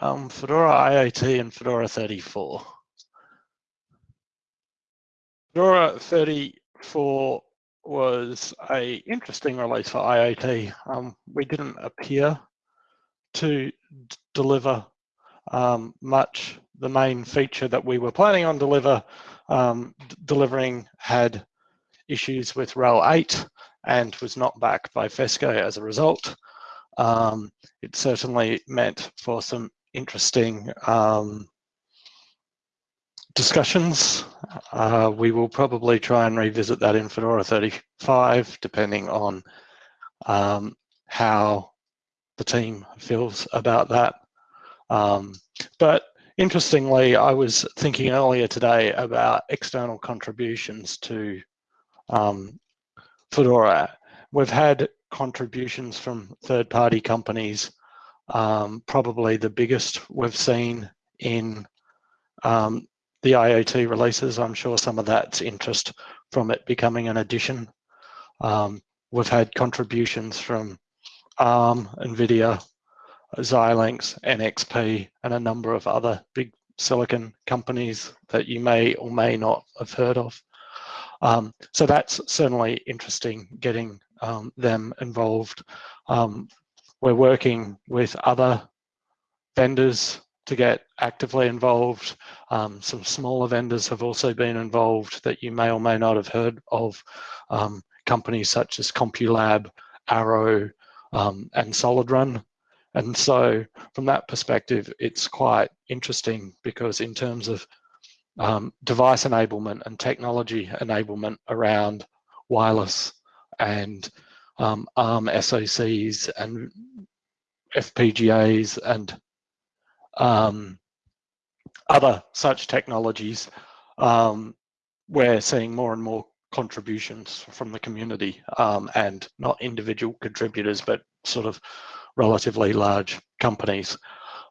um, Fedora IoT and Fedora 34. Fedora 34 was a interesting release for IoT. Um, we didn't appear to deliver um, much. The main feature that we were planning on deliver, um, delivering had issues with RHEL 8 and was not backed by FESCO as a result. Um, it certainly meant for some interesting um, discussions. Uh, we will probably try and revisit that in Fedora 35, depending on um, how the team feels about that. Um, but interestingly, I was thinking earlier today about external contributions to um, Fedora. We've had contributions from third-party companies. Um, probably the biggest we've seen in um, the IoT releases. I'm sure some of that's interest from it becoming an edition. Um, we've had contributions from ARM, NVIDIA, Xilinx, NXP, and a number of other big silicon companies that you may or may not have heard of. Um, so that's certainly interesting getting um, them involved. Um, we're working with other vendors to get actively involved. Um, some smaller vendors have also been involved that you may or may not have heard of. Um, companies such as CompuLab, Arrow, um, and SolidRun. And so from that perspective, it's quite interesting because in terms of um, device enablement and technology enablement around wireless and um, ARM SoCs and FPGAs and um, other such technologies, um, we're seeing more and more contributions from the community um, and not individual contributors, but sort of relatively large companies.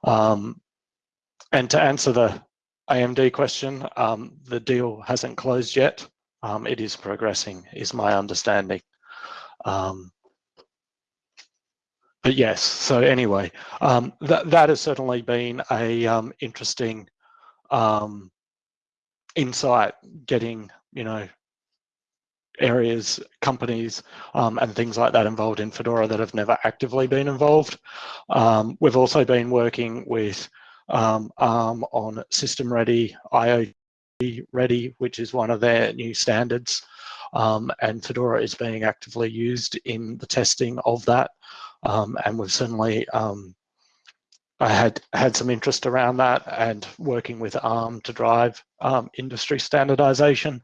Um, and to answer the AMD question, um, the deal hasn't closed yet. Um, it is progressing, is my understanding. Um, but yes, so anyway, um, that, that has certainly been a interesting insight getting, you know, areas, companies, um, and things like that involved in Fedora that have never actively been involved. Um, we've also been working with um, ARM on System Ready, IoT Ready, which is one of their new standards. Um, and Fedora is being actively used in the testing of that. Um, and we've certainly um, I had had some interest around that and working with ARM to drive industry standardization.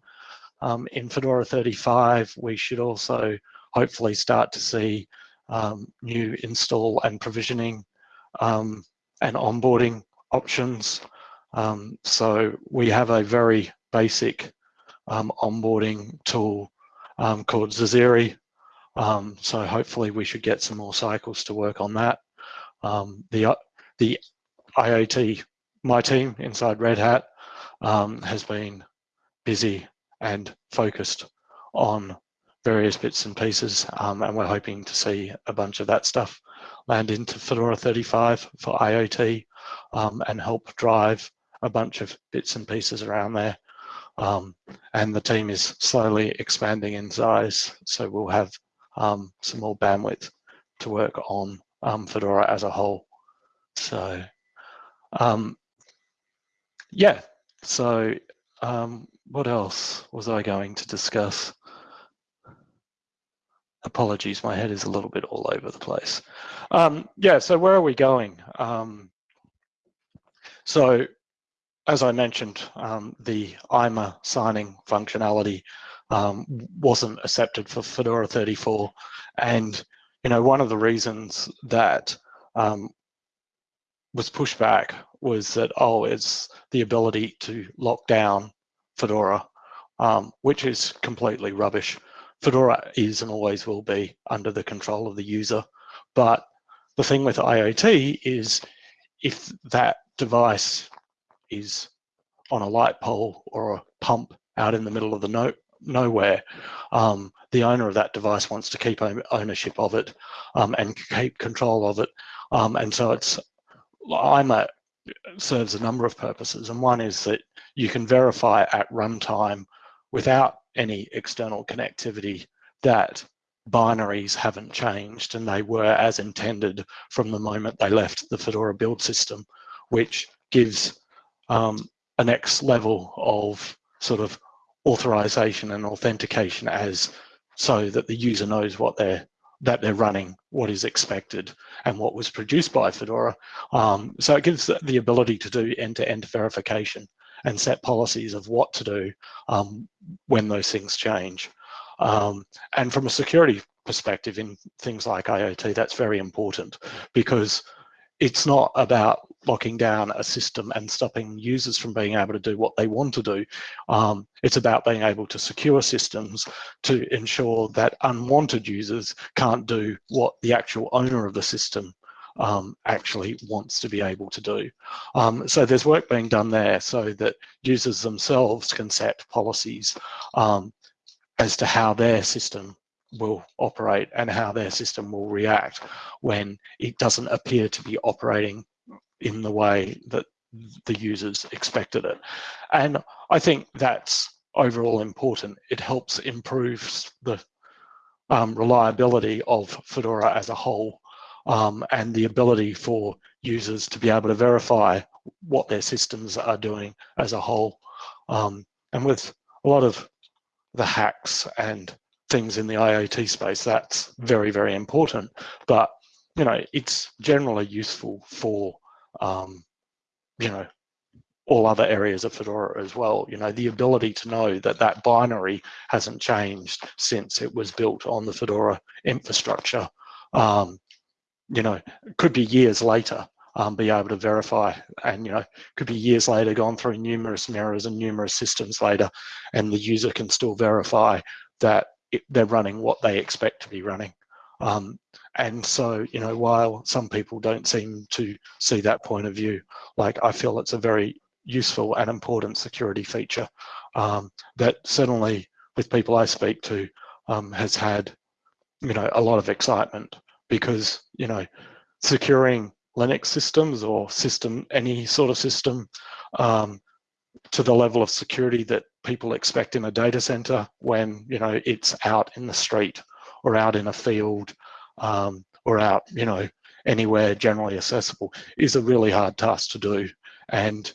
Um, in Fedora 35, we should also hopefully start to see um, new install and provisioning um, and onboarding options. Um, so we have a very basic um, onboarding tool um, called zezere. so hopefully we should get some more cycles to work on that. the, the IoT, my team inside Red Hat has been busy and focused on various bits and pieces. Um, and we're hoping to see a bunch of that stuff land into Fedora 35 for IoT um, and help drive a bunch of bits and pieces around there. Um, and the team is slowly expanding in size. So we'll have um, some more bandwidth to work on um, Fedora as a whole. So um, yeah, so um, what else was I going to discuss? Apologies, my head is a little bit all over the place. Um, yeah, so where are we going? Um, so as I mentioned, um, the IMA signing functionality um, wasn't accepted for Fedora 34. And, you know, one of the reasons that um, was pushed back was that, oh, it's the ability to lock down Fedora, um, which is completely rubbish. Fedora is and always will be under the control of the user. But the thing with IoT is if that device is on a light pole or a pump out in the middle of the no, nowhere, um, the owner of that device wants to keep ownership of it um, and keep control of it. Um, and so it's IMA serves a number of purposes, and one is that you can verify at runtime without any external connectivity that binaries haven't changed and they were as intended from the moment they left the Fedora build system, which gives um, a next level of sort of authorization and authentication as so that the user knows what they're that they're running, what is expected, and what was produced by Fedora. Um, so it gives the ability to do end-to-end -end verification and set policies of what to do um, when those things change. Um, and from a security perspective in things like IoT, that's very important because it's not about locking down a system and stopping users from being able to do what they want to do. Um, it's about being able to secure systems to ensure that unwanted users can't do what the actual owner of the system um, actually wants to be able to do. Um, so there's work being done there so that users themselves can set policies um, as to how their system will operate and how their system will react when it doesn't appear to be operating in the way that the users expected it. And I think that's overall important. It helps improve the um, reliability of Fedora as a whole um, and the ability for users to be able to verify what their systems are doing as a whole. Um, and with a lot of the hacks and things in the IoT space, that's very, very important. But, you know, it's generally useful for, um, you know, all other areas of Fedora as well. You know, the ability to know that that binary hasn't changed since it was built on the Fedora infrastructure. Um, you know, could be years later, um, be able to verify and, you know, could be years later gone through numerous mirrors and numerous systems later, and the user can still verify that it, they're running what they expect to be running. Um, and so, you know, while some people don't seem to see that point of view, like I feel it's a very useful and important security feature um, that certainly with people I speak to um, has had, you know, a lot of excitement because, you know, securing Linux systems or system, any sort of system um, to the level of security that people expect in a data center when you know it's out in the street or out in a field um, or out you know anywhere generally accessible is a really hard task to do and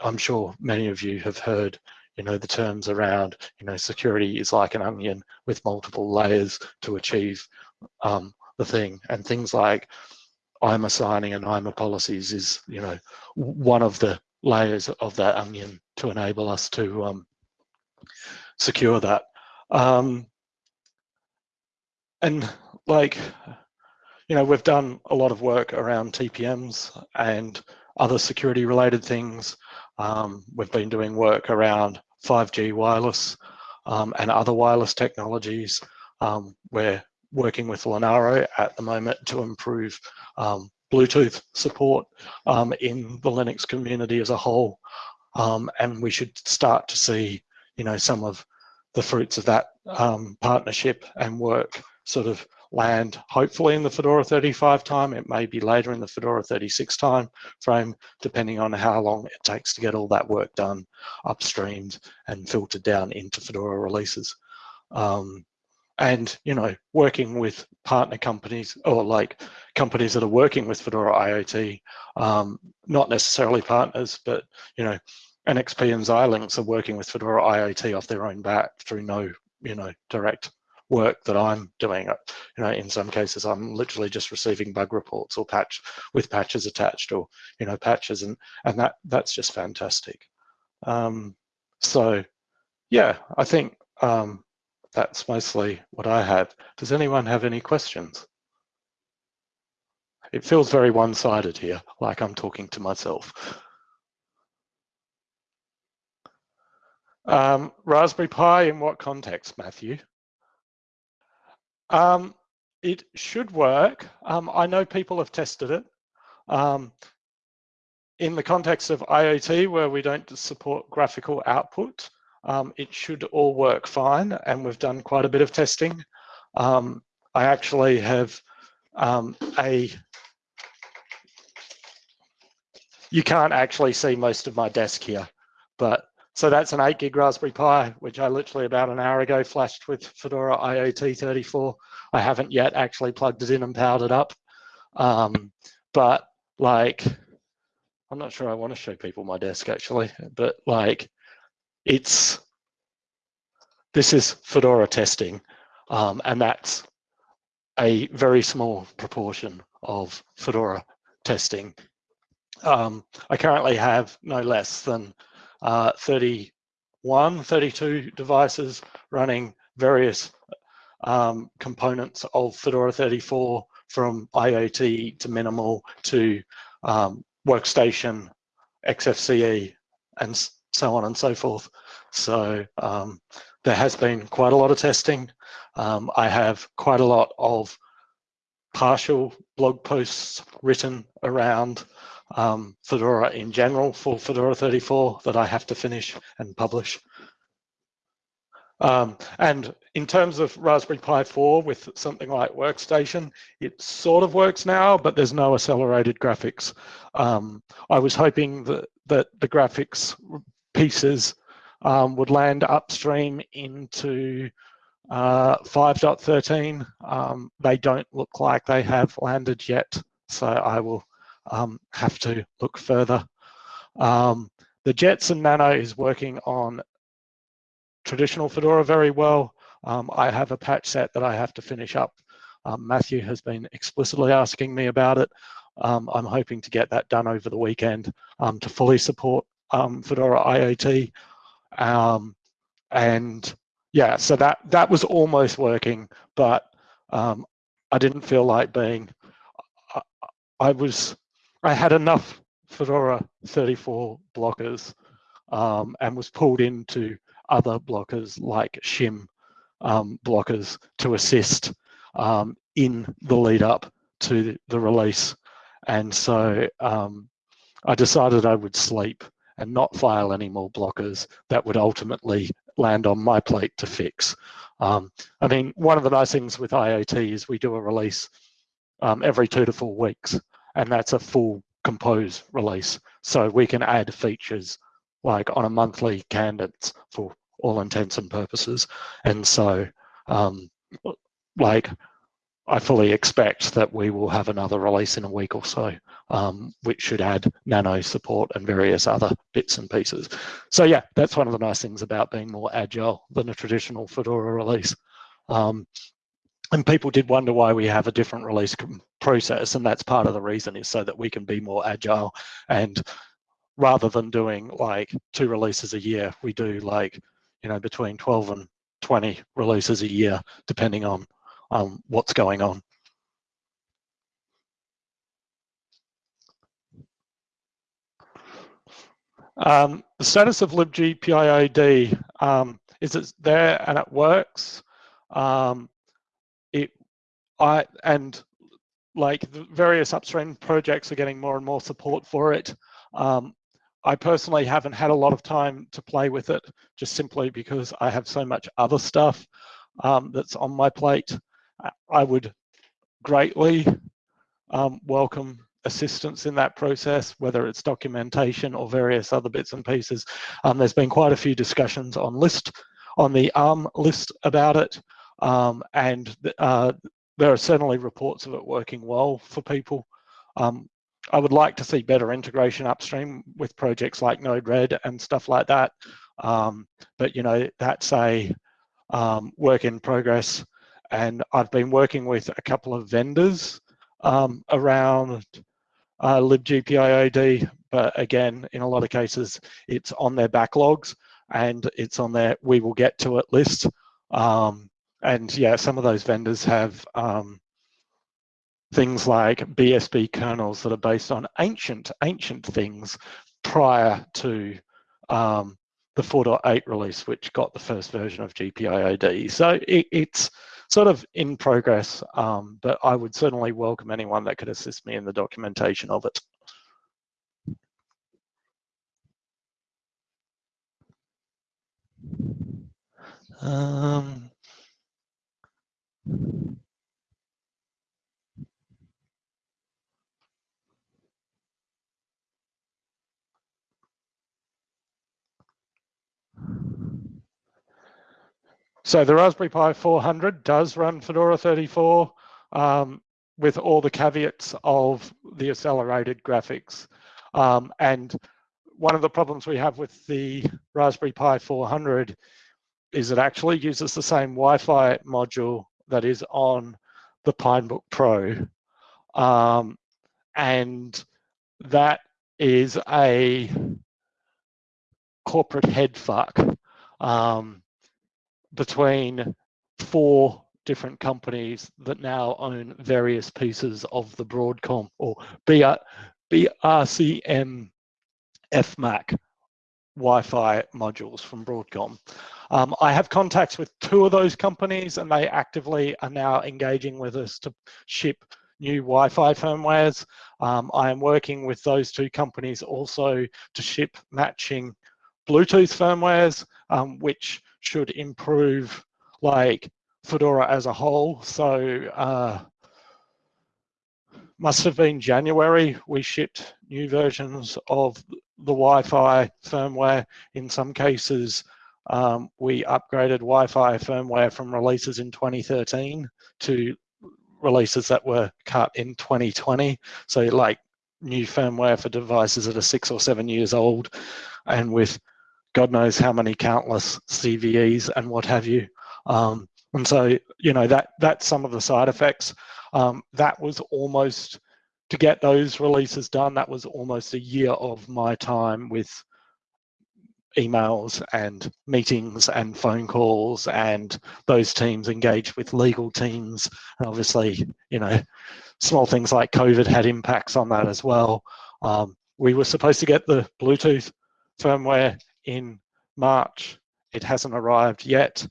I'm sure many of you have heard you know the terms around you know security is like an onion with multiple layers to achieve um, the thing and things like IMA signing and IMA policies is you know one of the layers of that onion to enable us to um, secure that. Um, and like, you know, we've done a lot of work around TPMs and other security related things. Um, we've been doing work around 5G wireless um, and other wireless technologies. Um, we're working with Linaro at the moment to improve um, Bluetooth support um, in the Linux community as a whole. Um, and we should start to see, you know, some of the fruits of that partnership and work sort of land hopefully in the Fedora 35 time. It may be later in the Fedora 36 time frame, depending on how long it takes to get all that work done, upstreamed and filtered down into Fedora releases. Um, and you know working with partner companies or like companies that are working with Fedora IoT, um, not necessarily partners, but you know NXP and Xilinx are working with Fedora IoT off their own bat through no you know direct work that I'm doing. You know, in some cases, I'm literally just receiving bug reports or patch with patches attached, or you know, patches, and and that that's just fantastic. Um, so, yeah, I think um, that's mostly what I had. Does anyone have any questions? It feels very one-sided here, like I'm talking to myself. Um, Raspberry Pi in what context, Matthew? Um, it should work. Um, I know people have tested it. Um, in the context of IoT, where we don't support graphical output, um, it should all work fine. And we've done quite a bit of testing. Um, I actually have um, a you can't actually see most of my desk here, but so that's an 8 gig Raspberry Pi, which I literally about an hour ago flashed with Fedora IoT 34. I haven't yet actually plugged it in and powered it up. Um, but like, I'm not sure I want to show people my desk actually, but like, it's, this is Fedora testing, um, and that's a very small proportion of Fedora testing. Um, I currently have no less than uh, 31, 32 devices running various um, components of Fedora 34 from IoT to minimal to um, workstation, XFCE, and so on and so forth. So um, there has been quite a lot of testing. Um, I have quite a lot of partial blog posts written around um, Fedora in general for Fedora 34 that I have to finish and publish. Um, and in terms of Raspberry Pi 4 with something like Workstation, it sort of works now, but there's no accelerated graphics. Um, I was hoping that, that the graphics pieces um, would land upstream into uh, 5.13. Um, they don't look like they have landed yet, so I will um, have to look further. Um, the Jetson Nano is working on traditional Fedora very well. Um, I have a patch set that I have to finish up. Um, Matthew has been explicitly asking me about it. Um, I'm hoping to get that done over the weekend um, to fully support Fedora IoT. and yeah, so that that was almost working, but I didn't feel like being. I, I was I had enough Fedora 34 blockers um, and was pulled into other blockers like shim um, blockers to assist um, in the lead up to the release. And so um, I decided I would sleep and not file any more blockers that would ultimately land on my plate to fix. Um, I mean, one of the nice things with IoT is we do a release um, every two to four weeks and that's a full compose release. So we can add features like on a monthly cadence for all intents and purposes. And so um, like I fully expect that we will have another release in a week or so, um, which should add nano support and various other bits and pieces. So yeah, that's one of the nice things about being more agile than a traditional Fedora release. Um, and people did wonder why we have a different release process and that's part of the reason is so that we can be more agile. And rather than doing like two releases a year we do like you know between 12 and 20 releases a year depending on um, what's going on. Um, the status of libgpiod um, is it there and it works? Um, it I and like the various upstream projects are getting more and more support for it. Um, I personally haven't had a lot of time to play with it just simply because I have so much other stuff um, that's on my plate. I would greatly um, welcome assistance in that process, whether it's documentation or various other bits and pieces. Um, there's been quite a few discussions on list on the ARM list about it. Um, and uh, there are certainly reports of it working well for people. Um, I would like to see better integration upstream with projects like Node-RED and stuff like that. Um, but you know, that's a um, work in progress. And I've been working with a couple of vendors um, around uh, libgpiod, but again, in a lot of cases, it's on their backlogs and it's on their we will get to it list. Um, and yeah, some of those vendors have um, things like BSP kernels that are based on ancient, ancient things prior to um, the 4.8 release, which got the first version of GPIOD. So it, it's sort of in progress, um, but I would certainly welcome anyone that could assist me in the documentation of it. Um, so the Raspberry Pi 400 does run Fedora 34 um, with all the caveats of the accelerated graphics. Um, and one of the problems we have with the Raspberry Pi 400 is it actually uses the same Wi-Fi module that is on the Pinebook Pro. Um, and that is a corporate head fuck um, between four different companies that now own various pieces of the Broadcom or BR, BRCM FMAC Wi-Fi modules from Broadcom. Um, I have contacts with two of those companies and they actively are now engaging with us to ship new Wi-Fi firmwares. Um, I am working with those two companies also to ship matching Bluetooth firmwares, um, which should improve like Fedora as a whole. So uh, must have been January, we shipped new versions of the Wi-Fi firmware. In some cases, um, we upgraded Wi-Fi firmware from releases in 2013 to releases that were cut in 2020. So like new firmware for devices that are six or seven years old and with God knows how many countless CVEs and what have you. Um, and so, you know, that that's some of the side effects. Um, that was almost, to get those releases done, that was almost a year of my time with emails and meetings and phone calls and those teams engaged with legal teams. And obviously, you know, small things like COVID had impacts on that as well. Um, we were supposed to get the Bluetooth firmware in March. It hasn't arrived yet,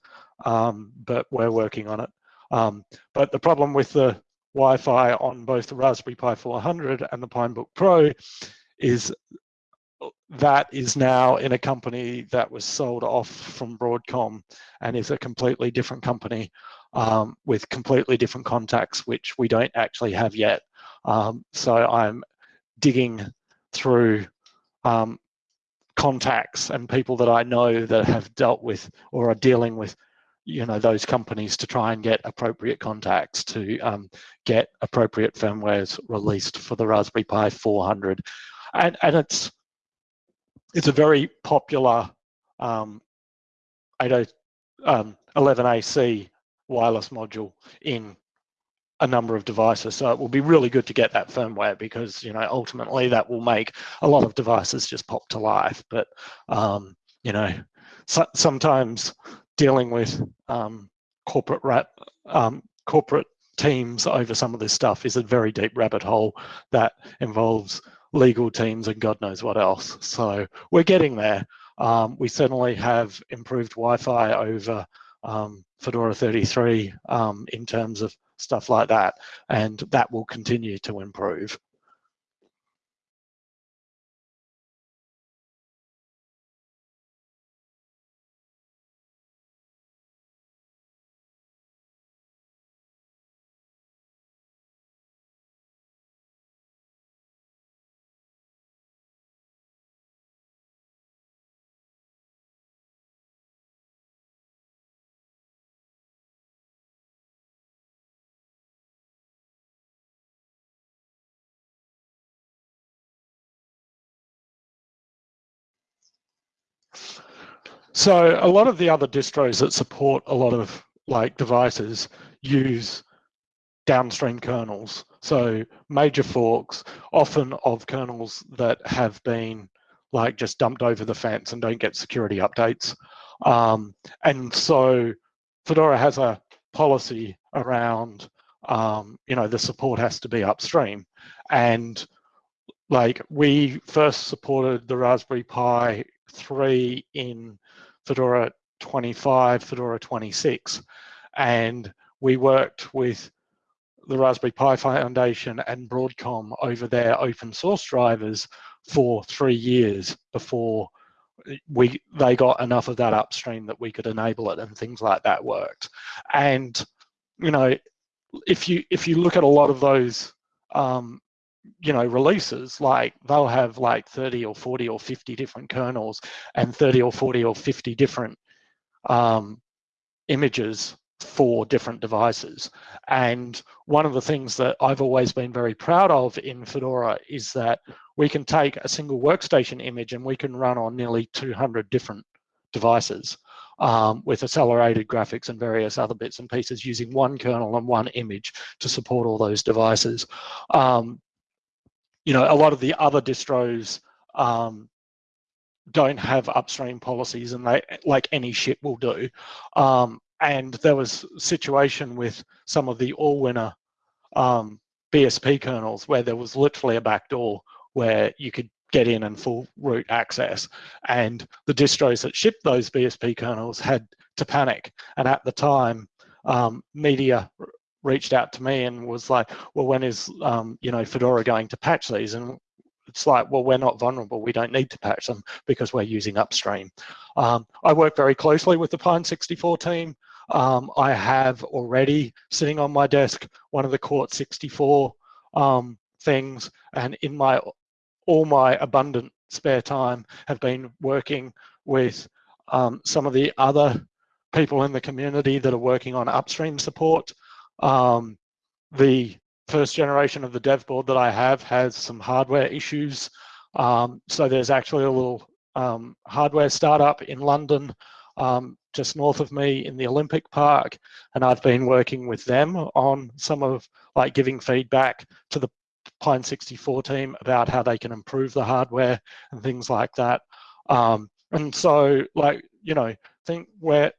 um, but we're working on it. Um, but the problem with the Wi-Fi on both the Raspberry Pi 400 and the Pinebook Pro is that is now in a company that was sold off from Broadcom and is a completely different company um, with completely different contacts, which we don't actually have yet. Um, so I'm digging through um, contacts and people that I know that have dealt with or are dealing with you know those companies to try and get appropriate contacts to um, get appropriate firmwares released for the Raspberry Pi 400 and and it's it's a very popular um, 80, um, 11AC wireless module in a number of devices. So it will be really good to get that firmware because, you know, ultimately that will make a lot of devices just pop to life. But, um, you know, so, sometimes dealing with um, corporate rat, um, corporate teams over some of this stuff is a very deep rabbit hole that involves legal teams and God knows what else. So we're getting there. Um, we certainly have improved Wi-Fi over um, Fedora 33 um, in terms of stuff like that, and that will continue to improve. So a lot of the other distros that support a lot of like devices use downstream kernels. So major forks, often of kernels that have been like just dumped over the fence and don't get security updates. Um, and so Fedora has a policy around, um, you know, the support has to be upstream. And like we first supported the Raspberry Pi 3 in Fedora 25, Fedora 26. And we worked with the Raspberry Pi Foundation and Broadcom over their open source drivers for three years before we they got enough of that upstream that we could enable it and things like that worked. And you know, if you if you look at a lot of those um, you know releases like they'll have like 30 or 40 or 50 different kernels and 30 or 40 or 50 different um, images for different devices. And one of the things that I've always been very proud of in Fedora is that we can take a single workstation image and we can run on nearly 200 different devices um, with accelerated graphics and various other bits and pieces using one kernel and one image to support all those devices. Um, you know, a lot of the other distros um, don't have upstream policies and they like any ship will do. Um, and there was a situation with some of the Allwinner um, BSP kernels where there was literally a backdoor where you could get in and full root access. And the distros that shipped those BSP kernels had to panic. And at the time, um, media reached out to me and was like, well, when is, um, you know, Fedora going to patch these? And it's like, well, we're not vulnerable. We don't need to patch them because we're using upstream. Um, I work very closely with the Pine 64 team. Um, I have already sitting on my desk one of the Quartz 64 um, things, and in my all my abundant spare time have been working with um, some of the other people in the community that are working on upstream support. Um, the first generation of the dev board that I have has some hardware issues. Um, so there's actually a little um, hardware startup in London um, just north of me in the Olympic Park, and I've been working with them on some of like giving feedback to the Pine 64 team about how they can improve the hardware and things like that. Um, and so, like you know, think where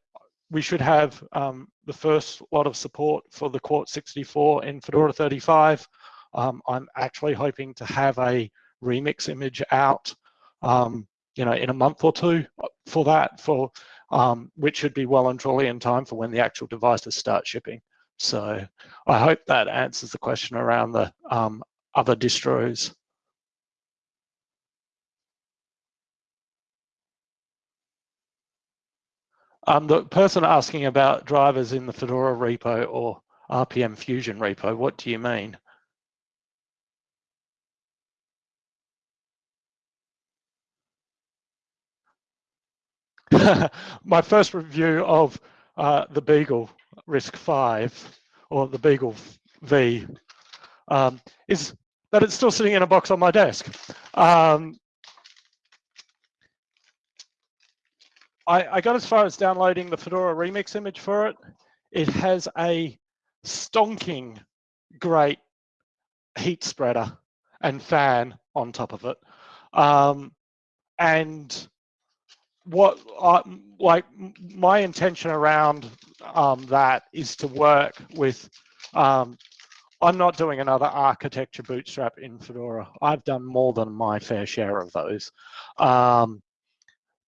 we should have um, the first lot of support for the Quartz 64 in Fedora 35. Um, I'm actually hoping to have a remix image out, um, you know, in a month or two for that, for um, which should be well and truly in time for when the actual devices start shipping. So I hope that answers the question around the um, other distros. Um, the person asking about drivers in the Fedora repo or RPM Fusion repo, what do you mean? My first review of uh, the Beagle RISC-V or the Beagle V um, is that it's still sitting in a box on my desk. Um, I, I, got as far as downloading the Fedora remix image for it. It has a stonking great heat spreader and fan on top of it. Um, and what I, like my intention around um, that is to work with um, I'm not doing another architecture bootstrap in Fedora. I've done more than my fair share of those. Um,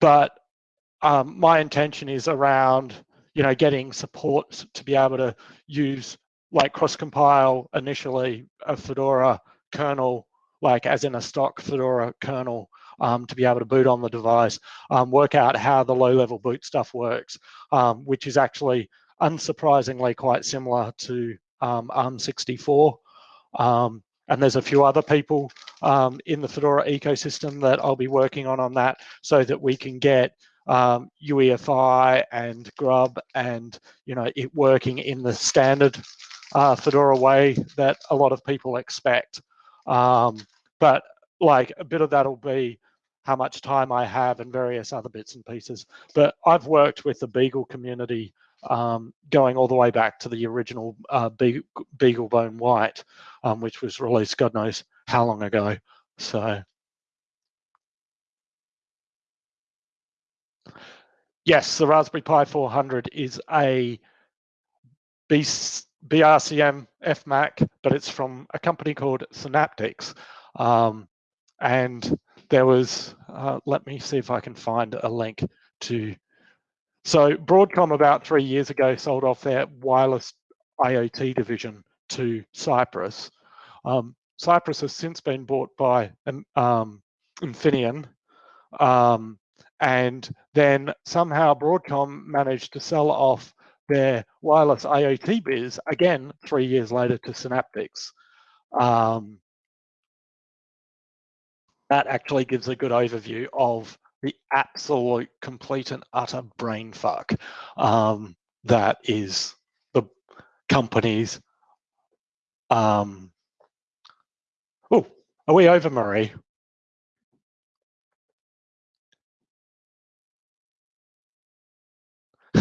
but um, my intention is around, you know, getting support to be able to use like cross compile initially a Fedora kernel, like as in a stock Fedora kernel um, to be able to boot on the device, um, work out how the low level boot stuff works, um, which is actually unsurprisingly quite similar to um, ARM64. Um, and there's a few other people um, in the Fedora ecosystem that I'll be working on on that so that we can get um, UEFI and Grub and you know it working in the standard uh, Fedora way that a lot of people expect. Um, but like a bit of that'll be how much time I have and various other bits and pieces. But I've worked with the Beagle community um, going all the way back to the original uh, BeagleBone White, um, which was released God knows how long ago. So, yes, the Raspberry Pi 400 is a BRCM FMAC, but it's from a company called Synaptics. Um, and there was, uh, let me see if I can find a link to so Broadcom about three years ago sold off their wireless IoT division to Cypress. Um, Cypress has since been bought by um, Infineon, um, and then somehow Broadcom managed to sell off their wireless IoT biz again three years later to Synaptics. Um, that actually gives a good overview of the absolute complete and utter brain fuck um, that is the company's um, oh are we over Marie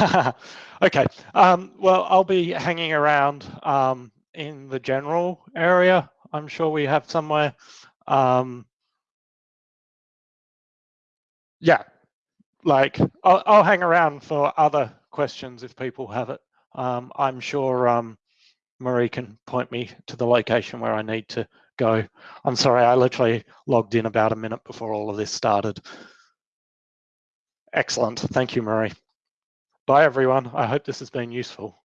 okay um, well I'll be hanging around um, in the general area I'm sure we have somewhere um, yeah like I'll, I'll, hang around for other questions if people have it. Um, I'm sure um, Marie can point me to the location where I need to go. I'm sorry, I literally logged in about a minute before all of this started. Excellent, thank you, Marie. Bye everyone, I hope this has been useful.